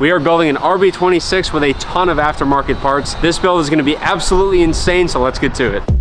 We are building an RB26 with a ton of aftermarket parts. This build is gonna be absolutely insane, so let's get to it.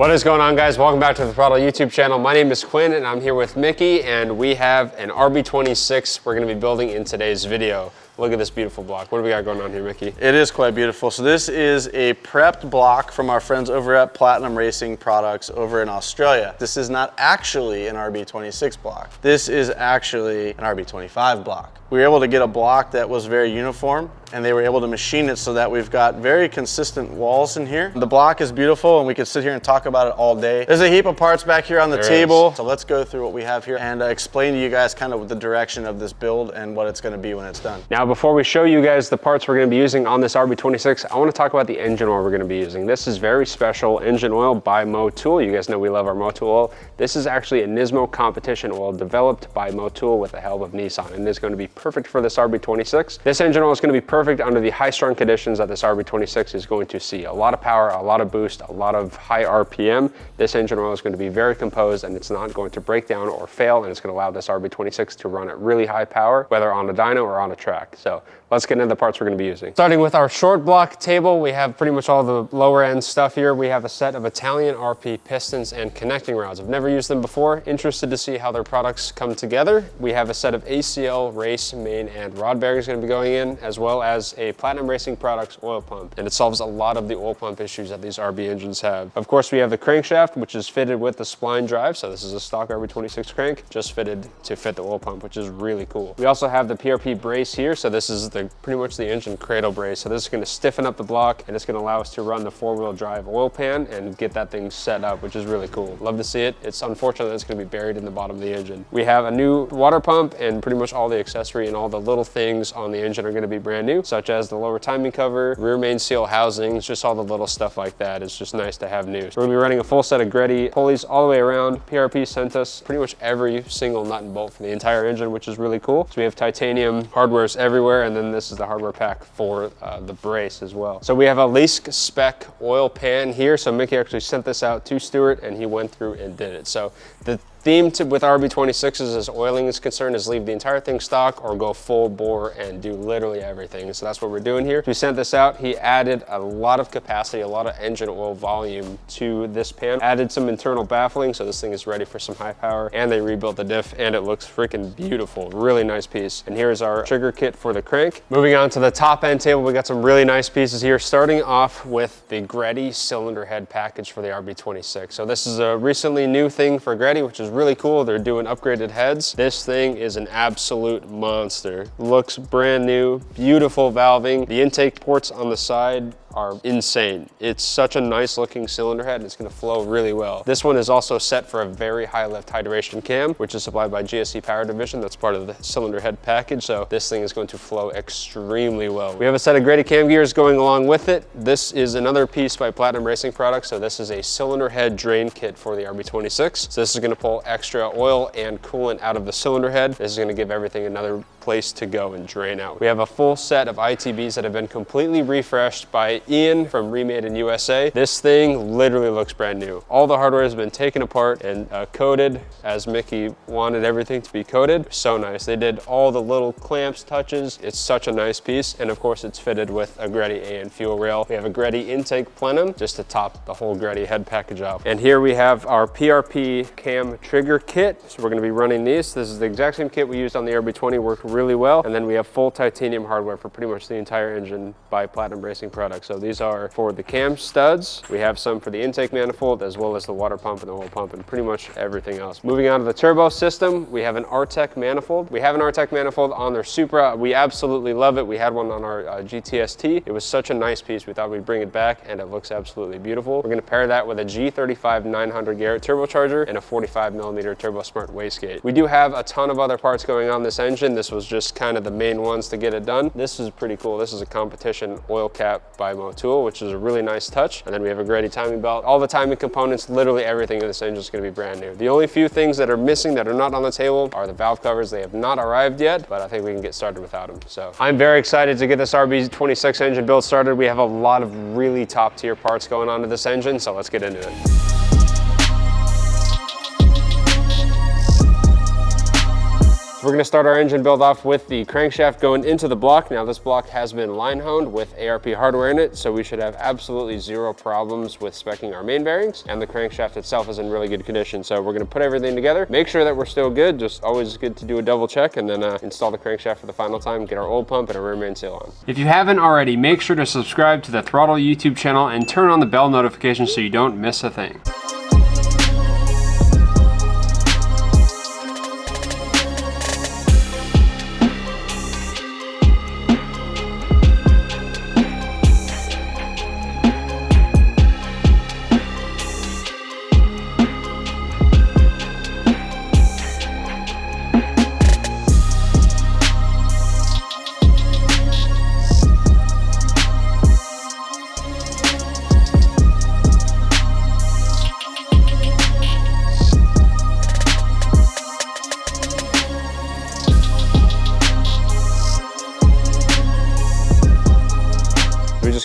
What is going on guys? Welcome back to the Throttle YouTube channel. My name is Quinn and I'm here with Mickey and we have an RB26 we're gonna be building in today's video. Look at this beautiful block. What do we got going on here, Mickey? It is quite beautiful. So this is a prepped block from our friends over at Platinum Racing Products over in Australia. This is not actually an RB26 block. This is actually an RB25 block. We were able to get a block that was very uniform and they were able to machine it so that we've got very consistent walls in here. The block is beautiful and we could sit here and talk about it all day. There's a heap of parts back here on the there table. Is. So let's go through what we have here and uh, explain to you guys kind of the direction of this build and what it's gonna be when it's done. Now, before we show you guys the parts we're gonna be using on this RB26, I wanna talk about the engine oil we're gonna be using. This is very special engine oil by Motul. You guys know we love our Motul oil. This is actually a Nismo competition oil developed by Motul with the help of Nissan and is gonna be perfect for this RB26. This engine oil is gonna be perfect under the high strung conditions that this RB26 is going to see. A lot of power, a lot of boost, a lot of high RPM. This engine oil is gonna be very composed and it's not going to break down or fail and it's gonna allow this RB26 to run at really high power, whether on a dyno or on a track. So let's get into the parts we're gonna be using. Starting with our short block table, we have pretty much all the lower end stuff here. We have a set of Italian RP pistons and connecting rods. I've never used them before. Interested to see how their products come together. We have a set of ACL race main and rod bearings gonna be going in, as well as a Platinum Racing Products oil pump. And it solves a lot of the oil pump issues that these RB engines have. Of course, we have the crankshaft, which is fitted with the spline drive. So this is a stock RB26 crank, just fitted to fit the oil pump, which is really cool. We also have the PRP brace here. So this is the pretty much the engine cradle brace. So this is gonna stiffen up the block and it's gonna allow us to run the four-wheel drive oil pan and get that thing set up, which is really cool. Love to see it. It's unfortunate that it's gonna be buried in the bottom of the engine. We have a new water pump and pretty much all the accessory and all the little things on the engine are gonna be brand new, such as the lower timing cover, rear main seal housings, just all the little stuff like that. It's just nice to have new. So we're gonna be running a full set of Greddy pulleys all the way around. PRP sent us pretty much every single nut and bolt for the entire engine, which is really cool. So we have titanium hardwares everywhere, and then this is the hardware pack for uh, the brace as well. So we have a Leask spec oil pan here. So Mickey actually sent this out to Stuart and he went through and did it. So the theme with RB26s as oiling is concerned is leave the entire thing stock or go full bore and do literally everything. So that's what we're doing here. We sent this out. He added a lot of capacity, a lot of engine oil volume to this pan. Added some internal baffling so this thing is ready for some high power and they rebuilt the diff and it looks freaking beautiful. Really nice piece. And here's our trigger kit for the crank. Moving on to the top end table, we got some really nice pieces here starting off with the Greddy cylinder head package for the RB26. So this is a recently new thing for Greddy, which is really cool. They're doing upgraded heads. This thing is an absolute monster. Looks brand new, beautiful valving. The intake ports on the side are insane. It's such a nice looking cylinder head and it's gonna flow really well. This one is also set for a very high lift high duration cam, which is supplied by GSC Power Division. That's part of the cylinder head package. So this thing is going to flow extremely well. We have a set of Greddy cam gears going along with it. This is another piece by Platinum Racing Products. So this is a cylinder head drain kit for the RB26. So this is gonna pull extra oil and coolant out of the cylinder head. This is gonna give everything another place to go and drain out. We have a full set of ITBs that have been completely refreshed by Ian from Remade in USA. This thing literally looks brand new. All the hardware has been taken apart and uh, coated as Mickey wanted everything to be coated. So nice. They did all the little clamps, touches. It's such a nice piece. And of course it's fitted with a Greddy AN fuel rail. We have a Greddy intake plenum just to top the whole Greddy head package off. And here we have our PRP cam trigger kit. So we're gonna be running these. This is the exact same kit we used on the RB20, worked really well. And then we have full titanium hardware for pretty much the entire engine by Platinum Racing products. So these are for the cam studs. We have some for the intake manifold as well as the water pump and the oil pump and pretty much everything else. Moving on to the turbo system, we have an Artec manifold. We have an Artec manifold on their Supra. We absolutely love it. We had one on our uh, GTST. It was such a nice piece. We thought we'd bring it back and it looks absolutely beautiful. We're gonna pair that with a G35 900 Garrett turbocharger and a 45 millimeter Turbosmart wastegate. We do have a ton of other parts going on this engine. This was just kind of the main ones to get it done. This is pretty cool. This is a competition oil cap by Motul, which is a really nice touch. And then we have a Greddy timing belt. All the timing components, literally everything in this engine is gonna be brand new. The only few things that are missing that are not on the table are the valve covers. They have not arrived yet, but I think we can get started without them. So I'm very excited to get this RB26 engine build started. We have a lot of really top tier parts going on to this engine, so let's get into it. We're gonna start our engine build off with the crankshaft going into the block. Now this block has been line honed with ARP hardware in it, so we should have absolutely zero problems with specking our main bearings. And the crankshaft itself is in really good condition. So we're gonna put everything together, make sure that we're still good. Just always good to do a double check and then uh, install the crankshaft for the final time, get our oil pump and our rear main seal on. If you haven't already, make sure to subscribe to the Throttle YouTube channel and turn on the bell notification so you don't miss a thing.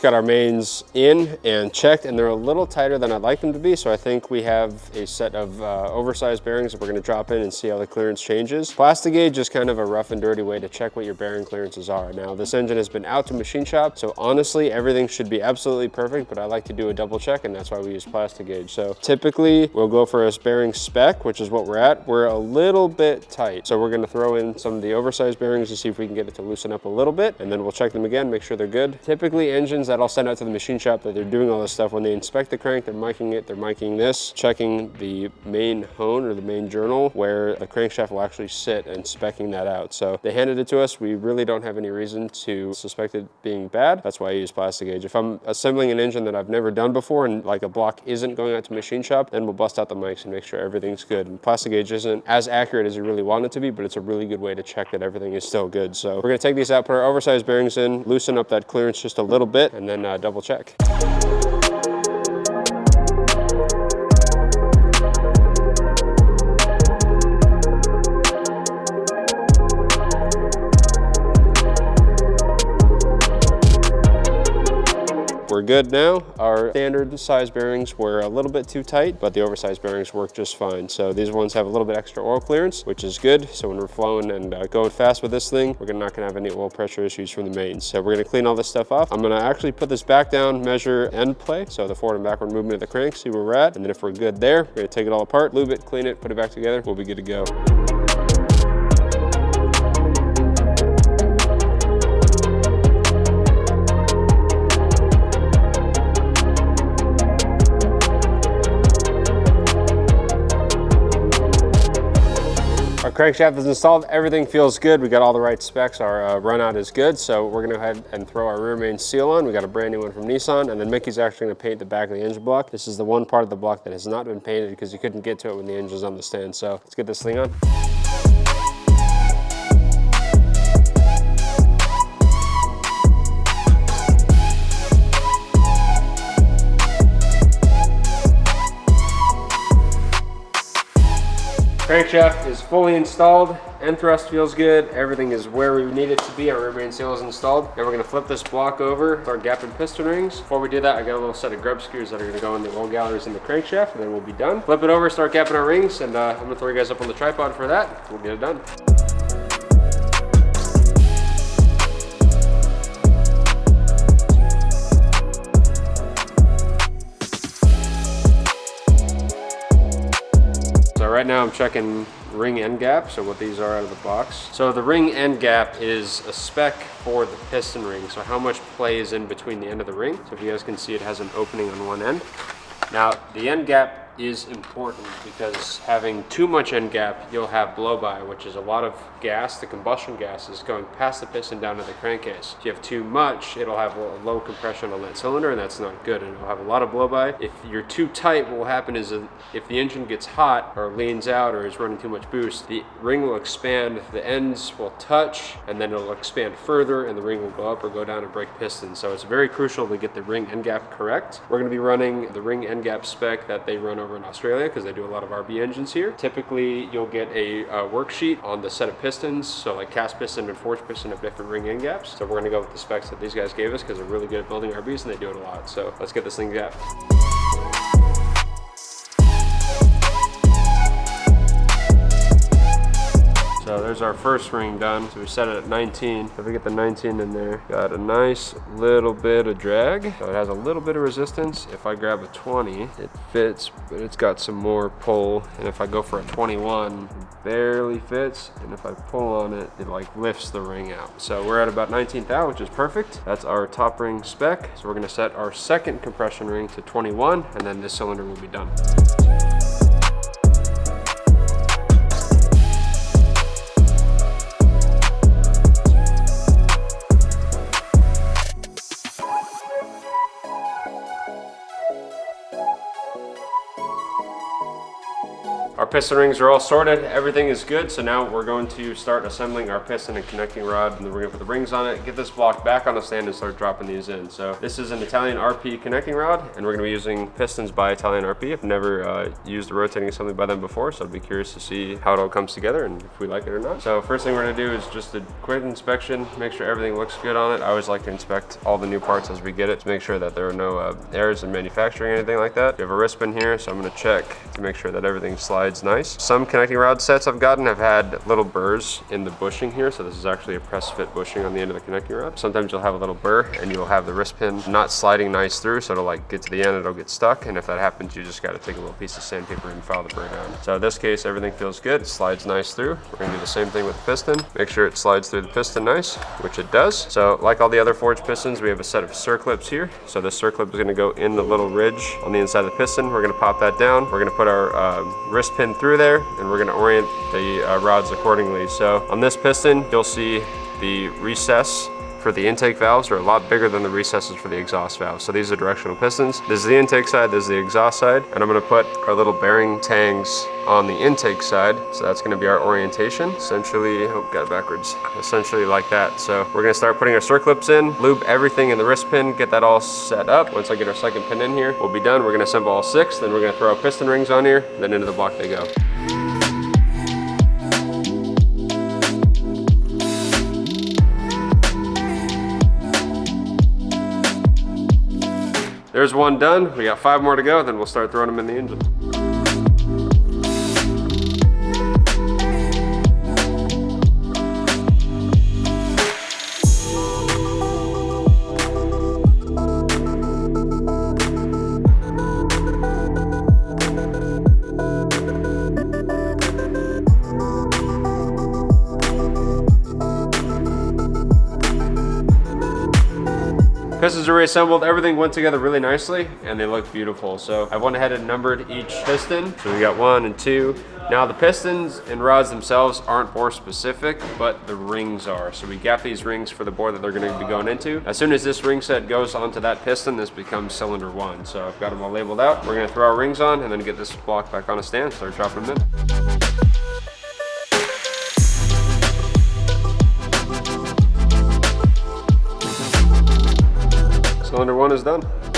Got our mains in and checked and they're a little tighter than I'd like them to be. So I think we have a set of uh, oversized bearings that we're gonna drop in and see how the clearance changes. Plastigauge is kind of a rough and dirty way to check what your bearing clearances are. Now this engine has been out to machine shop. So honestly, everything should be absolutely perfect, but I like to do a double check and that's why we use Plastigauge. So typically we'll go for a bearing spec, which is what we're at. We're a little bit tight. So we're gonna throw in some of the oversized bearings to see if we can get it to loosen up a little bit and then we'll check them again, make sure they're good. Typically engines that I'll send out to the machine shop that they're doing all this stuff. When they inspect the crank, they're miking it, they're miking this, checking the main hone or the main journal where the crankshaft will actually sit and specking that out. So they handed it to us. We really don't have any reason to suspect it being bad. That's why I use Plastigauge. If I'm assembling an engine that I've never done before and like a block isn't going out to machine shop, then we'll bust out the mics and make sure everything's good. And Plastigauge isn't as accurate as you really want it to be, but it's a really good way to check that everything is still good. So we're gonna take these out, put our oversized bearings in, loosen up that clearance just a little bit, and then uh, double check. We're good now. Our standard size bearings were a little bit too tight, but the oversized bearings work just fine. So these ones have a little bit extra oil clearance, which is good. So when we're flowing and uh, going fast with this thing, we're not gonna have any oil pressure issues from the mains. So we're gonna clean all this stuff off. I'm gonna actually put this back down, measure end play. So the forward and backward movement of the crank, see where we're at. And then if we're good there, we're gonna take it all apart, lube it, clean it, put it back together. We'll be good to go. Crankshaft is installed. Everything feels good. We got all the right specs. Our uh, run out is good. So we're gonna go ahead and throw our rear main seal on. We got a brand new one from Nissan. And then Mickey's actually gonna paint the back of the engine block. This is the one part of the block that has not been painted because you couldn't get to it when the engine's on the stand. So let's get this thing on. Crankshaft is fully installed. End thrust feels good. Everything is where we need it to be. Our rear main seal is installed. Now we're gonna flip this block over with our gap and piston rings. Before we do that, I got a little set of grub screws that are gonna go in the oil galleries in the crankshaft, and then we'll be done. Flip it over, start gapping our rings, and uh, I'm gonna throw you guys up on the tripod for that. We'll get it done. Right now I'm checking ring end gap, so what these are out of the box. So the ring end gap is a spec for the piston ring, so how much play is in between the end of the ring. So if you guys can see, it has an opening on one end. Now, the end gap is important because having too much end gap, you'll have blow by, which is a lot of gas, the combustion gas is going past the piston down to the crankcase. If you have too much, it'll have a low compression on that cylinder and that's not good and it'll have a lot of blow by. If you're too tight, what will happen is if the engine gets hot or leans out or is running too much boost, the ring will expand, the ends will touch and then it'll expand further and the ring will go up or go down and break pistons. So it's very crucial to get the ring end gap correct. We're gonna be running the ring end gap spec that they run over in Australia because they do a lot of RB engines here. Typically, you'll get a uh, worksheet on the set of pistons. So like cast piston and forged piston have different ring end gaps. So we're gonna go with the specs that these guys gave us because they're really good at building RBs and they do it a lot. So let's get this thing gapped. So there's our first ring done. So we set it at 19. If we get the 19 in there, got a nice little bit of drag. So it has a little bit of resistance. If I grab a 20, it fits, but it's got some more pull. And if I go for a 21, it barely fits. And if I pull on it, it like lifts the ring out. So we're at about 19 thou, which is perfect. That's our top ring spec. So we're gonna set our second compression ring to 21, and then this cylinder will be done. Piston rings are all sorted, everything is good, so now we're going to start assembling our piston and connecting rod, and we're gonna put the rings on it, get this block back on the stand and start dropping these in. So this is an Italian RP connecting rod, and we're gonna be using pistons by Italian RP. I've never uh, used a rotating assembly by them before, so I'd be curious to see how it all comes together and if we like it or not. So first thing we're gonna do is just a quick inspection, make sure everything looks good on it. I always like to inspect all the new parts as we get it to make sure that there are no uh, errors in manufacturing or anything like that. We have a wrist pin here, so I'm gonna check to make sure that everything slides nice. Some connecting rod sets I've gotten have had little burrs in the bushing here. So this is actually a press fit bushing on the end of the connecting rod. Sometimes you'll have a little burr and you'll have the wrist pin not sliding nice through. So it'll like get to the end, it'll get stuck. And if that happens, you just got to take a little piece of sandpaper and file the burr down. So in this case, everything feels good. It slides nice through. We're gonna do the same thing with the piston. Make sure it slides through the piston nice, which it does. So like all the other forged pistons, we have a set of circlips here. So this circlip is gonna go in the little ridge on the inside of the piston. We're gonna pop that down. We're gonna put our uh, wrist pin through there and we're gonna orient the uh, rods accordingly. So on this piston, you'll see the recess for the intake valves are a lot bigger than the recesses for the exhaust valves. So these are directional pistons. This is the intake side, this is the exhaust side, and I'm gonna put our little bearing tangs on the intake side. So that's gonna be our orientation. Essentially, oh, got it backwards. Essentially like that. So we're gonna start putting our circlips in, lube everything in the wrist pin, get that all set up. Once I get our second pin in here, we'll be done. We're gonna assemble all six, then we're gonna throw our piston rings on here, then into the block they go. There's one done. We got five more to go, then we'll start throwing them in the engine. Pistons are reassembled, everything went together really nicely and they look beautiful. So I went ahead and numbered each piston. So we got one and two. Now the pistons and rods themselves aren't bore specific, but the rings are. So we got these rings for the bore that they're gonna be going into. As soon as this ring set goes onto that piston, this becomes cylinder one. So I've got them all labeled out. We're gonna throw our rings on and then get this block back on a stand, start dropping them in. Cylinder one is done.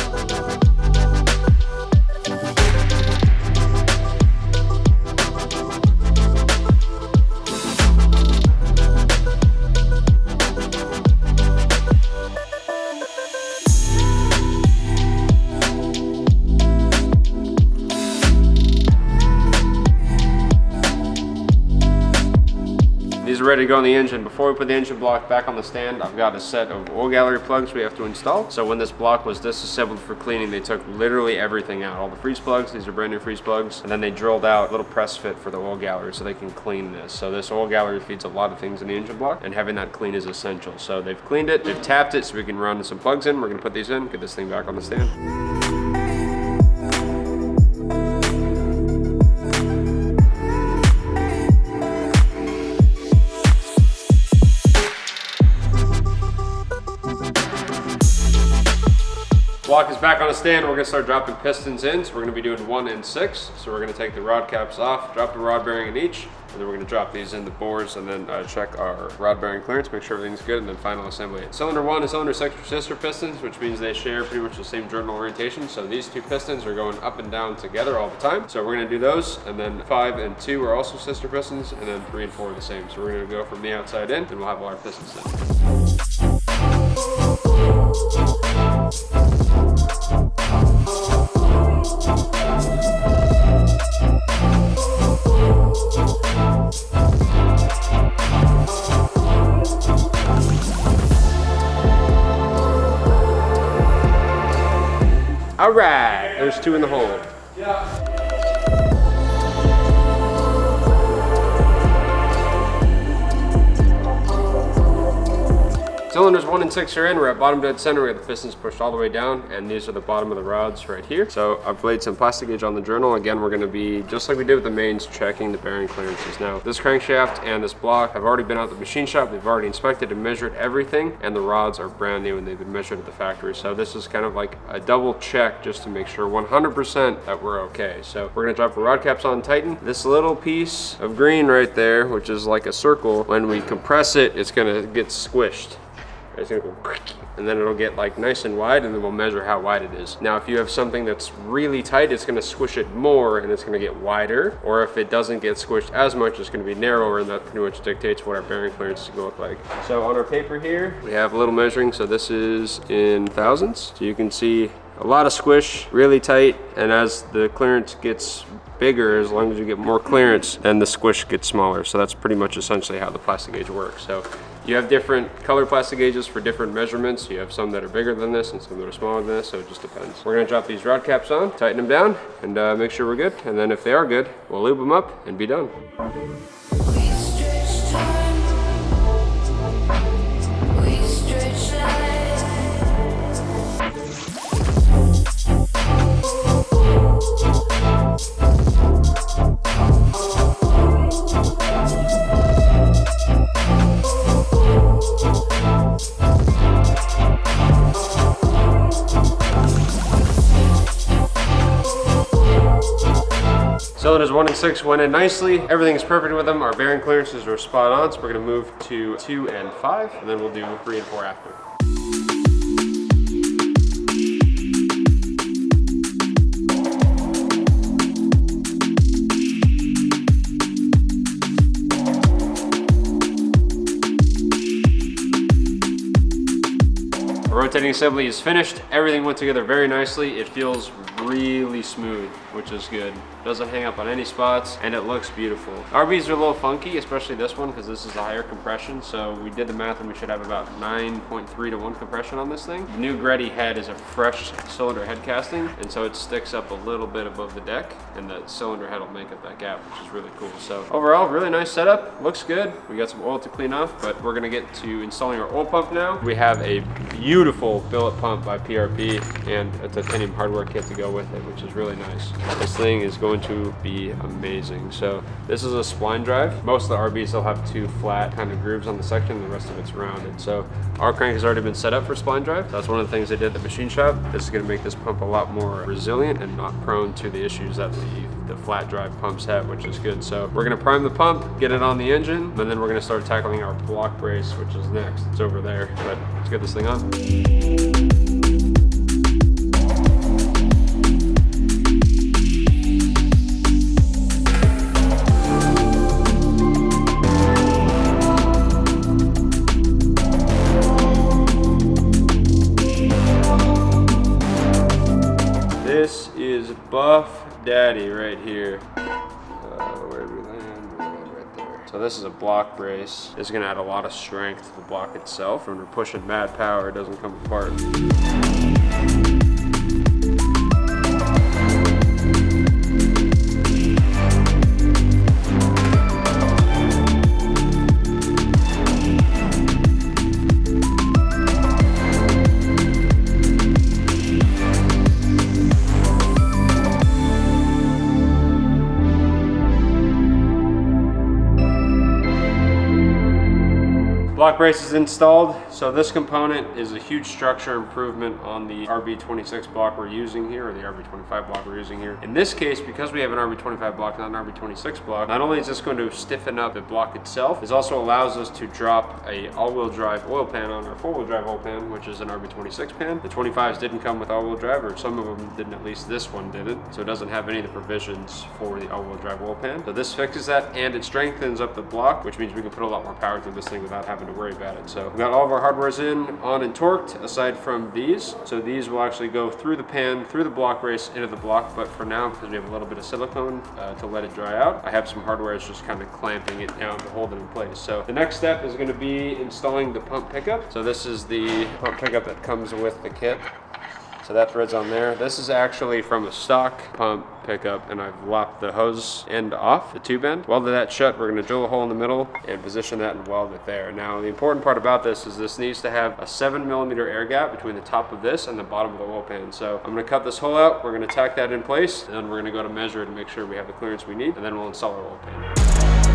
Ready to go in the engine. Before we put the engine block back on the stand, I've got a set of oil gallery plugs we have to install. So when this block was disassembled for cleaning, they took literally everything out. All the freeze plugs, these are brand new freeze plugs. And then they drilled out a little press fit for the oil gallery so they can clean this. So this oil gallery feeds a lot of things in the engine block and having that clean is essential. So they've cleaned it, they've tapped it so we can run some plugs in. We're gonna put these in, get this thing back on the stand. Stand. We're gonna start dropping pistons in. So we're gonna be doing one and six. So we're gonna take the rod caps off, drop the rod bearing in each, and then we're gonna drop these in the bores and then uh, check our rod bearing clearance, make sure everything's good, and then final assembly. Cylinder one and cylinder six are sister pistons, which means they share pretty much the same journal orientation. So these two pistons are going up and down together all the time. So we're gonna do those, and then five and two are also sister pistons, and then three and four are the same. So we're gonna go from the outside in, and we'll have all our pistons in. All right, there's two in the hole. Cylinders one and six are in. We're at bottom dead center. We have the pistons pushed all the way down, and these are the bottom of the rods right here. So I've laid some Plastigauge on the journal. Again, we're gonna be, just like we did with the mains, checking the bearing clearances. Now, this crankshaft and this block have already been out the machine shop. We've already inspected and measured everything, and the rods are brand new and they've been measured at the factory. So this is kind of like a double check just to make sure 100% that we're okay. So we're gonna drop the rod caps on tighten. This little piece of green right there, which is like a circle, when we compress it, it's gonna get squished. It's gonna go and then it'll get like nice and wide and then we'll measure how wide it is. Now if you have something that's really tight, it's gonna squish it more and it's gonna get wider. Or if it doesn't get squished as much, it's gonna be narrower and that pretty much dictates what our bearing clearance is gonna look like. So on our paper here, we have a little measuring. So this is in thousands. So you can see a lot of squish, really tight. And as the clearance gets bigger, as long as you get more clearance, then the squish gets smaller. So that's pretty much essentially how the Plastigauge works. So you have different color Plastigauges for different measurements. You have some that are bigger than this and some that are smaller than this, so it just depends. We're gonna drop these rod caps on, tighten them down, and uh, make sure we're good. And then if they are good, we'll lube them up and be done. We one and six went in nicely. Everything's perfect with them. Our bearing clearances are spot on, so we're gonna move to two and five, and then we'll do three and four after. Rotating assembly is finished. Everything went together very nicely. It feels really smooth, which is good. Doesn't hang up on any spots, and it looks beautiful. RBs are a little funky, especially this one, because this is a higher compression. So we did the math, and we should have about 9.3 to 1 compression on this thing. The new Greddy head is a fresh cylinder head casting, and so it sticks up a little bit above the deck, and the cylinder head will make up that gap, which is really cool. So overall, really nice setup. Looks good. We got some oil to clean off, but we're gonna get to installing our oil pump now. We have a beautiful billet pump by PRP and a titanium hardware kit to go with it, which is really nice. This thing is going to be amazing. So this is a spline drive. Most of the RBs will have two flat kind of grooves on the section, the rest of it's rounded. So our crank has already been set up for spline drive. That's one of the things they did at the machine shop. This is gonna make this pump a lot more resilient and not prone to the issues that the, the flat drive pumps have, which is good. So we're gonna prime the pump, get it on the engine, and then we're gonna start tackling our block brace, which is next. It's over there, but let's get this thing on. Is Buff Daddy right here. Uh, where did we land? Right there. So this is a block brace. It's gonna add a lot of strength to the block itself. When we're pushing mad power, it doesn't come apart. Block brace is installed. So this component is a huge structure improvement on the RB26 block we're using here, or the RB25 block we're using here. In this case, because we have an RB25 block, not an RB26 block, not only is this going to stiffen up the block itself, it also allows us to drop a all-wheel drive oil pan on our four-wheel drive oil pan, which is an RB26 pan. The 25s didn't come with all-wheel drive, or some of them didn't, at least this one didn't. So it doesn't have any of the provisions for the all-wheel drive oil pan. So this fixes that, and it strengthens up the block, which means we can put a lot more power through this thing without having to worry about it. So we've got all of our hardwares in, on and torqued, aside from these. So these will actually go through the pan, through the block race, into the block. But for now, because we have a little bit of silicone uh, to let it dry out, I have some hardware just kind of clamping it down to hold it in place. So the next step is going to be installing the pump pickup. So this is the pump pickup that comes with the kit. So that thread's on there. This is actually from a stock pump pickup and I've lopped the hose end off, the tube end. Welded that shut. We're gonna drill a hole in the middle and position that and weld it there. Now the important part about this is this needs to have a seven millimeter air gap between the top of this and the bottom of the oil pan. So I'm gonna cut this hole out. We're gonna tack that in place and then we're gonna go to measure it to make sure we have the clearance we need and then we'll install our oil pan.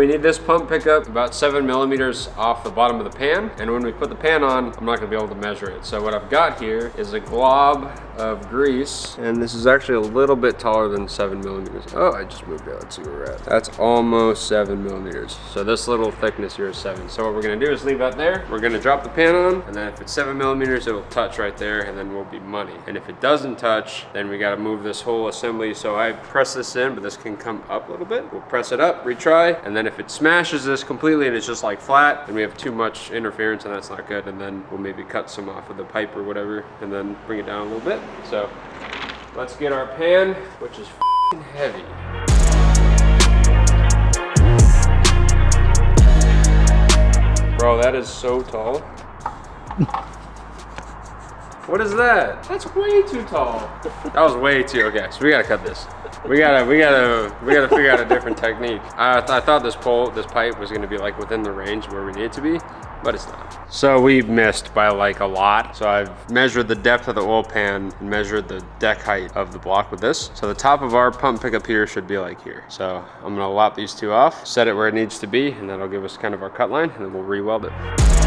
We need this pump pickup about seven millimeters off the bottom of the pan. And when we put the pan on, I'm not gonna be able to measure it. So what I've got here is a glob of grease. And this is actually a little bit taller than seven millimeters. Oh, I just moved it. Let's see where we're at. That's almost seven millimeters. So this little thickness here is seven. So what we're gonna do is leave that there. We're gonna drop the pan on. And then if it's seven millimeters, it will touch right there and then we'll be money. And if it doesn't touch, then we gotta move this whole assembly. So I press this in, but this can come up a little bit. We'll press it up, retry. And then if it smashes this completely and it's just like flat, then we have too much interference and that's not good. And then we'll maybe cut some off of the pipe or whatever and then bring it down a little bit. So let's get our pan, which is heavy. Bro, that is so tall. What is that? That's way too tall. That was way too, okay, so we gotta cut this. We gotta, we gotta, we gotta figure out a different technique. I, th I thought this pole, this pipe was gonna be like within the range where we need to be, but it's not. So we missed by like a lot. So I've measured the depth of the oil pan and measured the deck height of the block with this. So the top of our pump pickup here should be like here. So I'm gonna lop these two off, set it where it needs to be, and that'll give us kind of our cut line, and then we'll re-weld it.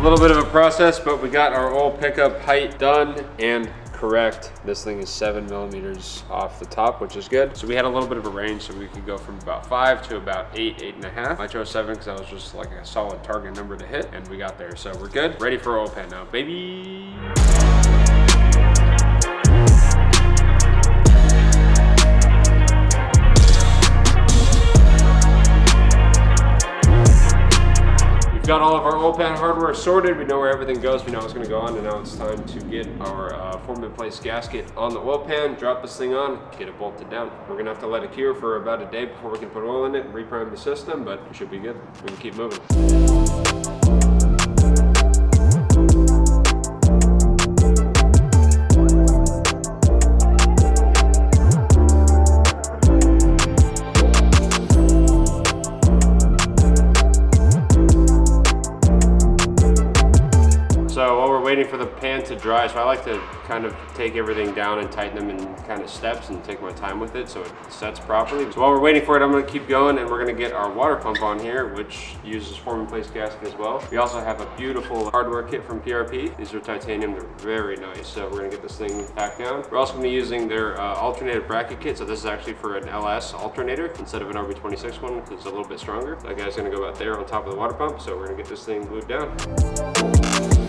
A little bit of a process, but we got our oil pickup height done and correct. This thing is seven millimeters off the top, which is good. So we had a little bit of a range, so we could go from about five to about eight, eight and a half. I chose seven because that was just like a solid target number to hit, and we got there. So we're good. Ready for oil pan now, baby. Got all of our oil pan hardware sorted. We know where everything goes. We know it's gonna go on, and now it's time to get our uh, form in place gasket on the oil pan, drop this thing on, get it bolted down. We're gonna have to let it cure for about a day before we can put oil in it and reprime the system, but we should be good. We can keep moving. Waiting for the pan to dry, so I like to kind of take everything down and tighten them in kind of steps and take my time with it so it sets properly. So while we're waiting for it, I'm gonna keep going and we're gonna get our water pump on here, which uses form place gasket as well. We also have a beautiful hardware kit from PRP. These are titanium, they're very nice. So we're gonna get this thing packed down. We're also gonna be using their uh, alternator bracket kit. So this is actually for an LS alternator instead of an RB26 one because it's a little bit stronger. That guy's gonna go out there on top of the water pump. So we're gonna get this thing glued down.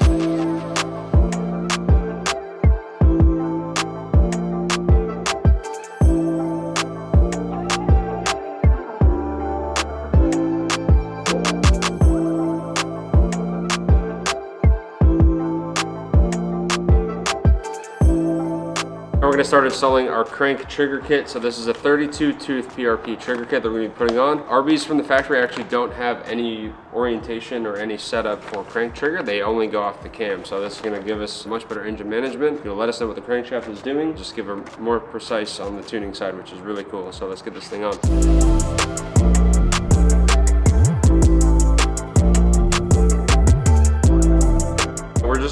Now We're gonna start installing our crank trigger kit. So this is a 32 tooth PRP trigger kit that we're gonna be putting on. RBs from the factory actually don't have any orientation or any setup for crank trigger. They only go off the cam. So this is gonna give us much better engine management. It'll let us know what the crankshaft is doing. Just give her more precise on the tuning side, which is really cool. So let's get this thing on.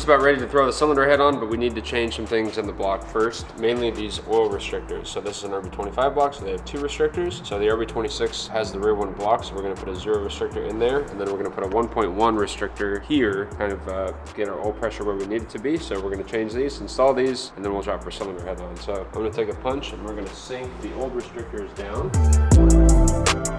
About ready to throw the cylinder head on, but we need to change some things in the block first, mainly these oil restrictors. So this is an RB25 block, so they have two restrictors. So the RB26 has the rear one block, so we're gonna put a zero restrictor in there, and then we're gonna put a 1.1 restrictor here, kind of uh, get our oil pressure where we need it to be. So we're gonna change these, install these, and then we'll drop our cylinder head on. So I'm gonna take a punch and we're gonna sink the old restrictors down.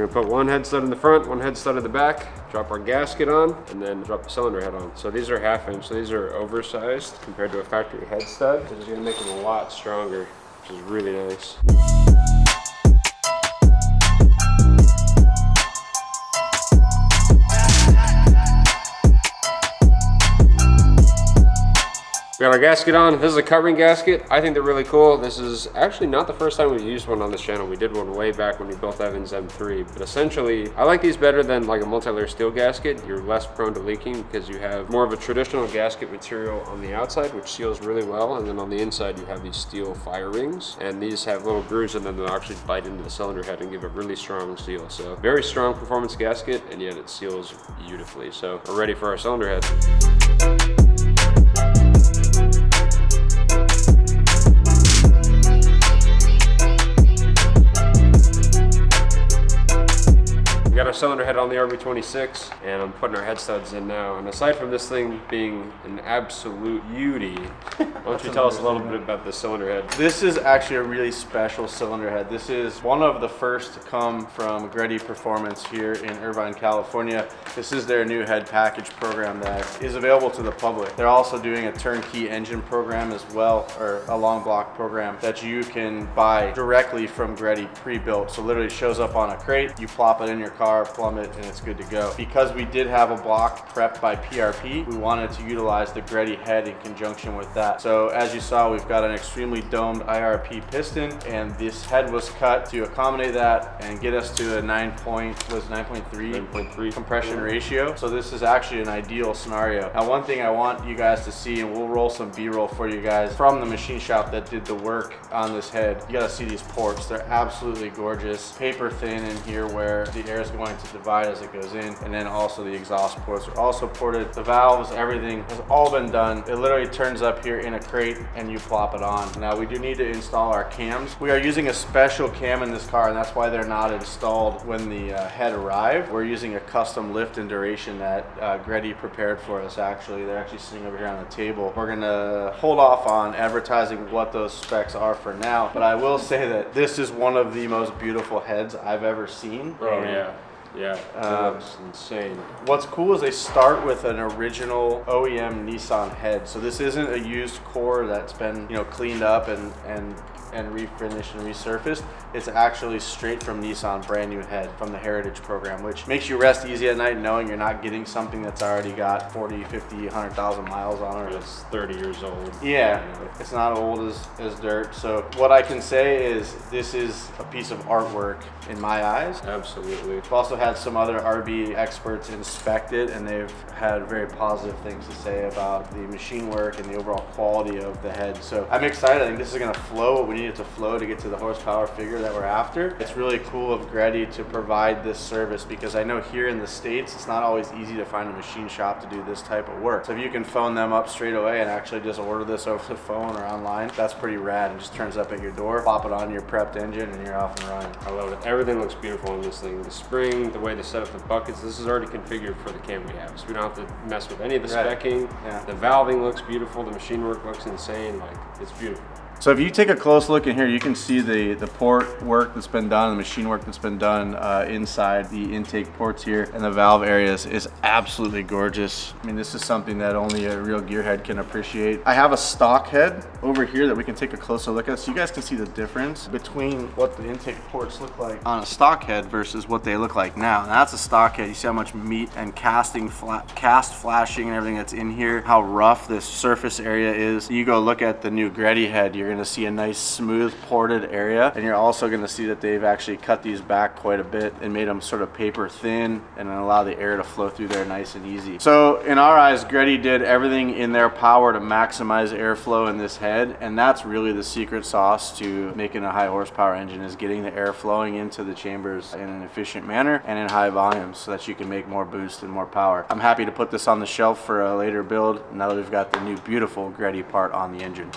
We're gonna put one head stud in the front, one head stud in the back, drop our gasket on, and then drop the cylinder head on. So these are half inch, so these are oversized compared to a factory head stud. This is gonna make them a lot stronger, which is really nice. We got our gasket on. This is a covering gasket. I think they're really cool. This is actually not the first time we've used one on this channel. We did one way back when we built Evans M3. But essentially, I like these better than like a multi-layer steel gasket. You're less prone to leaking because you have more of a traditional gasket material on the outside, which seals really well. And then on the inside, you have these steel fire rings. And these have little grooves and then they'll actually bite into the cylinder head and give a really strong seal. So very strong performance gasket, and yet it seals beautifully. So we're ready for our cylinder head. Cylinder head on the RB26 and I'm putting our head studs in now. And aside from this thing being an absolute beauty, why don't you tell us a little bit about the cylinder head? This is actually a really special cylinder head. This is one of the first to come from Greddy Performance here in Irvine, California. This is their new head package program that is available to the public. They're also doing a turnkey engine program as well, or a long block program that you can buy directly from Greddy pre-built. So literally shows up on a crate, you plop it in your car, plumb it, and it's good to go. Because we did have a block prepped by PRP, we wanted to utilize the Greddy head in conjunction with that. So as you saw, we've got an extremely domed IRP piston, and this head was cut to accommodate that and get us to a 9 point, was 9.3 9.3. compression ratio. So this is actually an ideal scenario. Now, one thing I want you guys to see, and we'll roll some B-roll for you guys from the machine shop that did the work on this head. You gotta see these ports. They're absolutely gorgeous. Paper thin in here where the air is going to divide as it goes in. And then also the exhaust ports are also ported. The valves, everything has all been done. It literally turns up here in a crate and you plop it on. Now we do need to install our cams. We are using a special cam in this car and that's why they're not installed when the uh, head arrived. We're using a custom lift and duration that uh, Greddy prepared for us actually. They're actually sitting over here on the table. We're gonna hold off on advertising what those specs are for now, but I will say that this is one of the most beautiful heads I've ever seen. Oh yeah, yeah, Um, that's insane. What's cool is they start with an original OEM Nissan head. So this isn't a used core that's been, you know, cleaned up and and and refinished and resurfaced. It's actually straight from Nissan, brand new head from the Heritage program, which makes you rest easy at night knowing you're not getting something that's already got 40, 50, 100,000 miles on it. It's 30 years old. Yeah, it's not old as, as dirt. So what I can say is this is a piece of artwork in my eyes. Absolutely. We've also had some other RB experts inspect it, and they've had very positive things to say about the machine work and the overall quality of the head. So I'm excited. I think this is going to flow what we need it to flow to get to the horsepower figure that we're after. It's really cool of Greddy to provide this service because I know here in the States, it's not always easy to find a machine shop to do this type of work. So if you can phone them up straight away and actually just order this over the phone or online, that's pretty rad. It just turns up at your door, pop it on your prepped engine, and you're off and running. I love it. Everything looks beautiful on this thing. The spring, the way they set up the buckets, this is already configured for the cam we have. So we don't have to mess with any of the Right. specking. Yeah. The valving looks beautiful. The machine work looks insane. Like, it's beautiful. So if you take a close look in here, you can see the, the port work that's been done, the machine work that's been done uh, inside the intake ports here and the valve areas is absolutely gorgeous. I mean, this is something that only a real gearhead can appreciate. I have a stock head over here that we can take a closer look at so you guys can see the difference between what the intake ports look like on a stock head versus what they look like now. That's a stock head. You see how much meat and casting, fla cast flashing and everything that's in here, how rough this surface area is. You go look at the new Greddy head, you're gonna see a nice smooth ported area. And you're also gonna see that they've actually cut these back quite a bit and made them sort of paper thin and allow the air to flow through there nice and easy. So in our eyes, Greddy did everything in their power to maximize airflow in this head. And that's really the secret sauce to making a high horsepower engine is getting the air flowing into the chambers in an efficient manner and in high volumes so that you can make more boost and more power. I'm happy to put this on the shelf for a later build now that we've got the new beautiful Greddy part on the engine.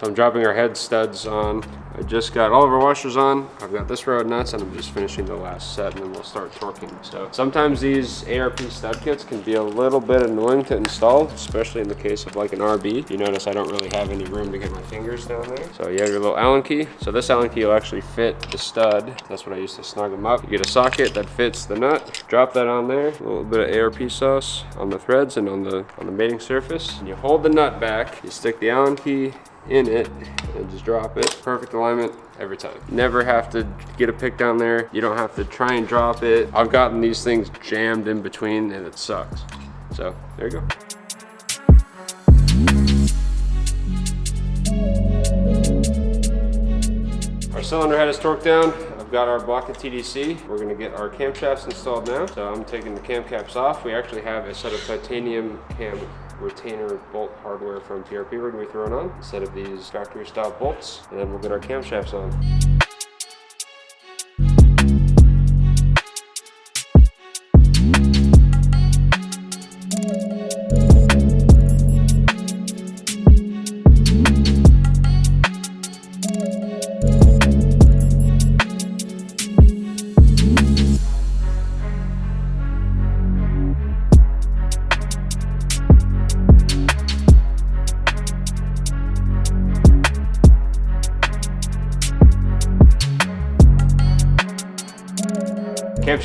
So I'm dropping our head studs on. I just got all of our washers on. I've got this row of nuts and I'm just finishing the last set and then we'll start torquing. So sometimes these ARP stud kits can be a little bit annoying to install, especially in the case of like an RB. You notice I don't really have any room to get my fingers down there. So you have your little Allen key. So this Allen key will actually fit the stud. That's what I use to snug them up. You get a socket that fits the nut. Drop that on there. A little bit of ARP sauce on the threads and on the on the mating surface. And you hold the nut back. You stick the Allen key in it and just drop it. Perfect alignment every time. Never have to get a pick down there. You don't have to try and drop it. I've gotten these things jammed in between and it sucks. So there you go. Our cylinder head is torqued down. I've got our block of TDC. We're gonna get our camshafts installed now. So I'm taking the cam caps off. We actually have a set of titanium cam retainer bolt hardware from PRP we're gonna be throwing on instead of these factory style bolts. And then we'll get our camshafts on.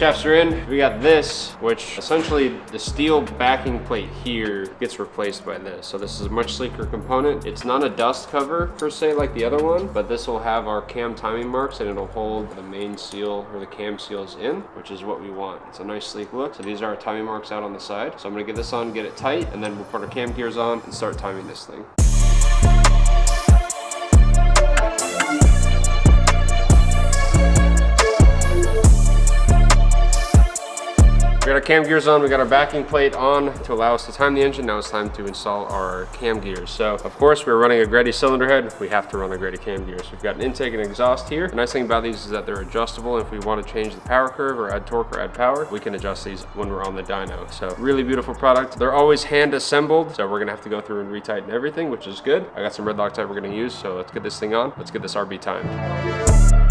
Camshafts are in. We got this, which essentially the steel backing plate here gets replaced by this. So this is a much sleeker component. It's not a dust cover per se like the other one, but this will have our cam timing marks and it'll hold the main seal or the cam seals in, which is what we want. It's a nice sleek look. So these are our timing marks out on the side. So I'm gonna get this on, get it tight, and then we'll put our cam gears on and start timing this thing. Got our cam gears on, we got our backing plate on to allow us to time the engine. Now it's time to install our cam gears. So of course we're running a Greddy cylinder head. We have to run a Greddy cam gears. So we've got an intake and exhaust here. The nice thing about these is that they're adjustable. If we want to change the power curve or add torque or add power, we can adjust these when we're on the dyno. So really beautiful product. They're always hand assembled. So we're gonna have to go through and retighten everything, which is good. I got some red Loctite we're gonna use. So let's get this thing on. Let's get this RB time.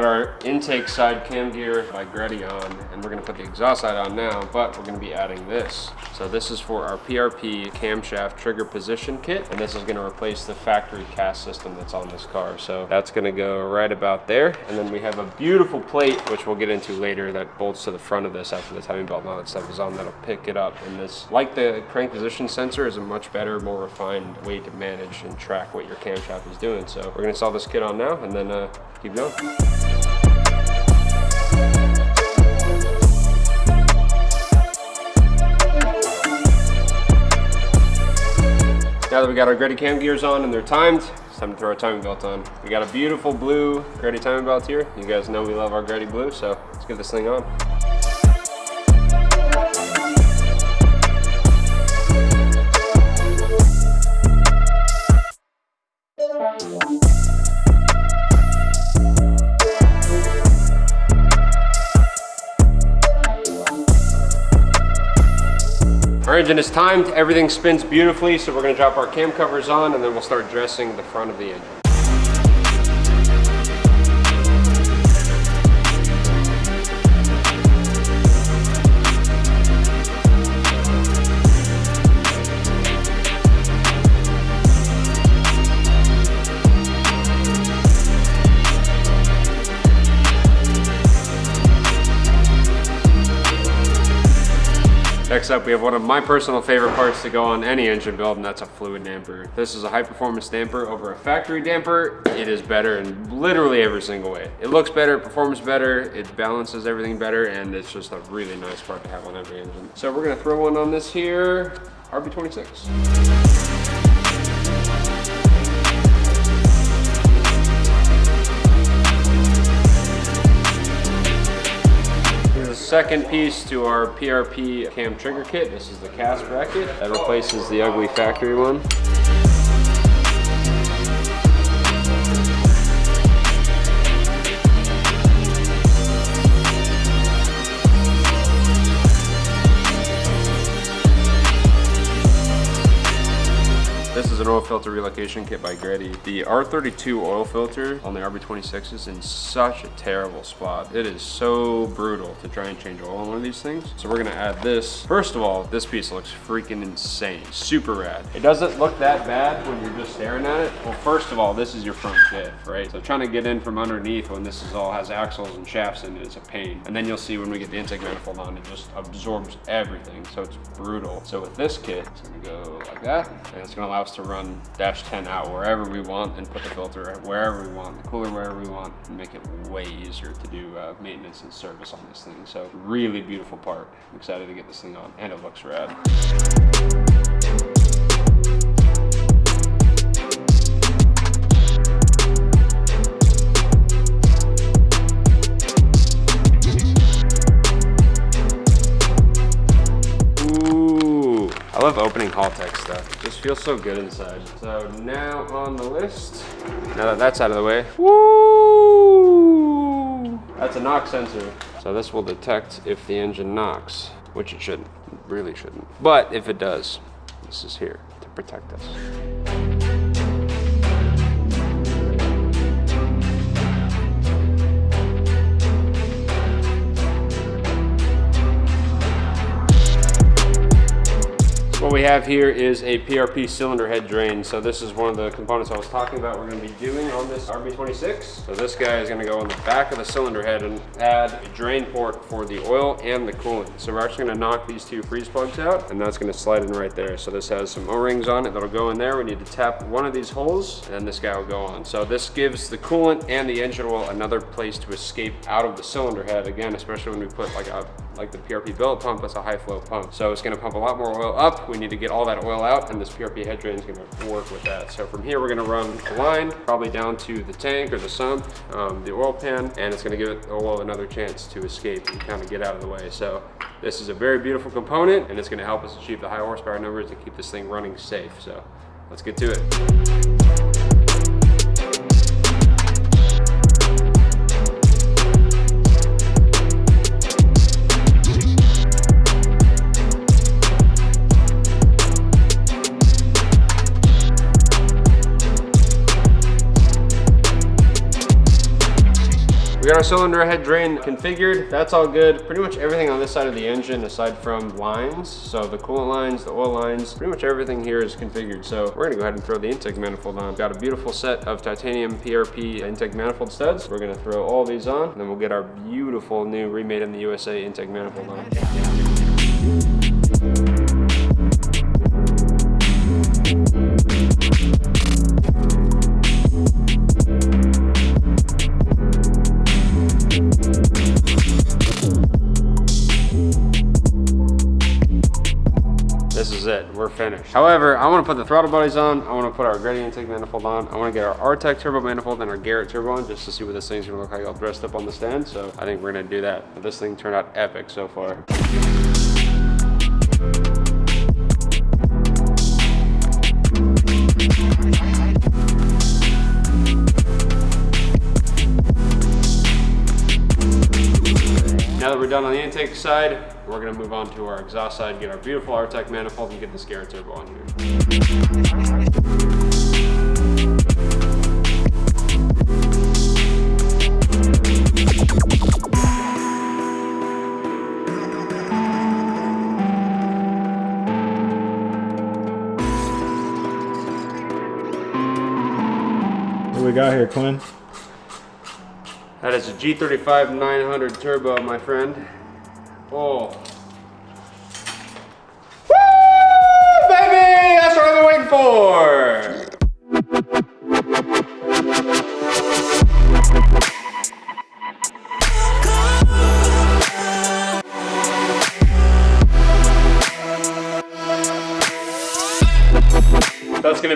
Got our intake side cam gear by Greddy on, and we're gonna put the exhaust side on now, but we're gonna be adding this. So this is for our PRP camshaft trigger position kit, and this is gonna replace the factory cast system that's on this car. So that's gonna go right about there. And then we have a beautiful plate, which we'll get into later, that bolts to the front of this after the timing belt that stuff is on, that'll pick it up. And this, like the crank position sensor, is a much better, more refined way to manage and track what your camshaft is doing. So we're gonna install this kit on now, and then uh, keep going. Now that we got our Greddy cam gears on and they're timed, it's time to throw our timing belt on. We got a beautiful blue Greddy timing belt here. You guys know we love our Greddy blue, so let's get this thing on. Our engine is timed, everything spins beautifully, so we're gonna drop our cam covers on and then we'll start dressing the front of the engine. Next up, we have one of my personal favorite parts to go on any engine build, and that's a fluid damper. This is a high performance damper over a factory damper. It is better in literally every single way. It looks better, it performs better, it balances everything better, and it's just a really nice part to have on every engine. So we're gonna throw one on this here, RB26. Second piece to our PRP cam trigger kit. This is the cast bracket that replaces the ugly factory one. An oil filter relocation kit by Greddy. The R32 oil filter on the RB26 is in such a terrible spot. It is so brutal to try and change oil on one of these things. So we're gonna add this. First of all, this piece looks freaking insane. Super rad. It doesn't look that bad when you're just staring at it. Well, first of all, this is your front diff, right? So trying to get in from underneath when this is all has axles and shafts in it is a pain. And then you'll see when we get the intake manifold on, it just absorbs everything. So it's brutal. So with this kit, it's gonna go like that. And it's gonna allow us to run dash 10 out wherever we want and put the filter wherever we want, the cooler wherever we want, and make it way easier to do uh, maintenance and service on this thing. So really beautiful part. I'm excited to get this thing on and it looks rad. Love opening Haltech stuff. Just feels so good inside. So now on the list, now that that's out of the way, woo! That's a knock sensor. So this will detect if the engine knocks, which it shouldn't, really shouldn't. But if it does, this is here to protect us. We have here is a PRP cylinder head drain. So this is one of the components I was talking about we're gonna be doing on this RB26. So this guy is gonna go on the back of the cylinder head and add a drain port for the oil and the coolant. So we're actually gonna knock these two freeze plugs out and that's gonna slide in right there. So this has some O-rings on it that'll go in there. We need to tap one of these holes and this guy will go on. So this gives the coolant and the engine oil another place to escape out of the cylinder head. Again, especially when we put like a like the PRP billet pump, that's a high flow pump. So it's gonna pump a lot more oil up. We need to get all that oil out and this PRP head drain is gonna work with that. So from here, we're gonna run a line, probably down to the tank or the sump, um, the oil pan, and it's gonna give the oil another chance to escape and kind of get out of the way. So this is a very beautiful component and it's gonna help us achieve the high horsepower numbers and keep this thing running safe. So let's get to it. We got our cylinder head drain configured. That's all good. Pretty much everything on this side of the engine, aside from lines, so the coolant lines, the oil lines, pretty much everything here is configured. So we're gonna go ahead and throw the intake manifold on. Got a beautiful set of titanium PRP intake manifold studs. We're gonna throw all these on, and then we'll get our beautiful new remade in the USA intake manifold on. We're finished. However, I wanna put the throttle bodies on, I wanna put our gradient intake manifold on, I wanna get our R-Tech turbo manifold and our Garrett turbo on just to see what this thing's gonna look like all dressed up on the stand. So I think we're gonna do that. But this thing turned out epic so far. Now that we're done on the intake side, we're gonna move on to our exhaust side, get our beautiful R-Tech manifold and get the Garrett turbo on here. What we got here, Quinn? That is a G35 900 turbo, my friend. Oh. Woo, baby! That's what I've been waiting for!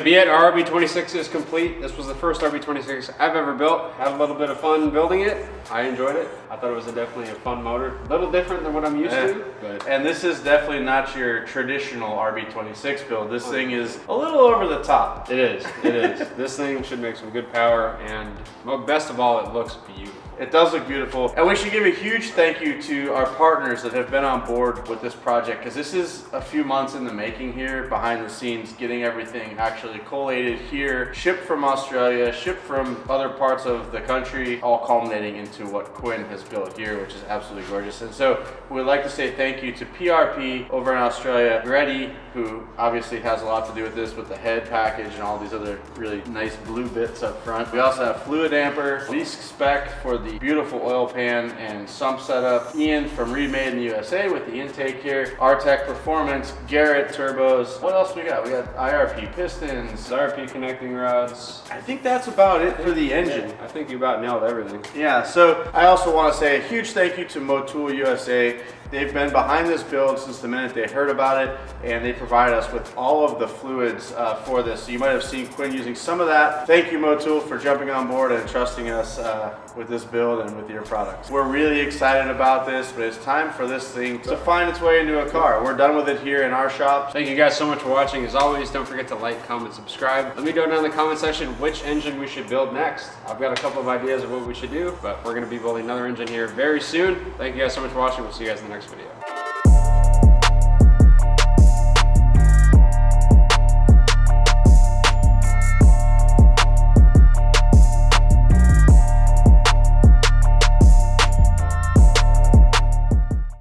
That's gonna be it. Our RB26 is complete. This was the first RB26 I've ever built. Had a little bit of fun building it. I enjoyed it. I thought it was a definitely a fun motor. A little different than what I'm used to, but And this is definitely not your traditional RB26 build. This oh. thing is a little over the top. it is. It is. this thing should make some good power, and well, best of all, it looks beautiful. It does look beautiful. And we should give a huge thank you to our partners that have been on board with this project because this is a few months in the making here, behind the scenes, getting everything actually collated here, shipped from Australia, shipped from other parts of the country, all culminating into what Quinn has built here, which is absolutely gorgeous. And so we'd like to say thank you to PRP over in Australia, Greddy, who obviously has a lot to do with this with the head package and all these other really nice blue bits up front. We also have Fluidampr, Leask Spec for the beautiful oil pan and sump setup, Ian from Remade in the USA with the intake here, R-Tech Performance, Garrett Turbos. What else we got? We got IRP pistons. IRP connecting rods. I think that's about it for the engine. I think you about nailed everything. Yeah, so I also want to say a huge thank you to Motul USA. They've been behind this build since the minute they heard about it, and they provide us with all of the fluids uh, for this. So you might have seen Quinn using some of that. Thank you, Motul, for jumping on board and trusting us uh, with this build and with your products. We're really excited about this, but it's time for this thing to find its way into a car. We're done with it here in our shop. Thank you guys so much for watching. As always, don't forget to like, comment, subscribe. Let me know down in the comment section which engine we should build next. I've got a couple of ideas of what we should do, but we're gonna be building another engine here very soon. Thank you guys so much for watching. We'll see you guys in the next video.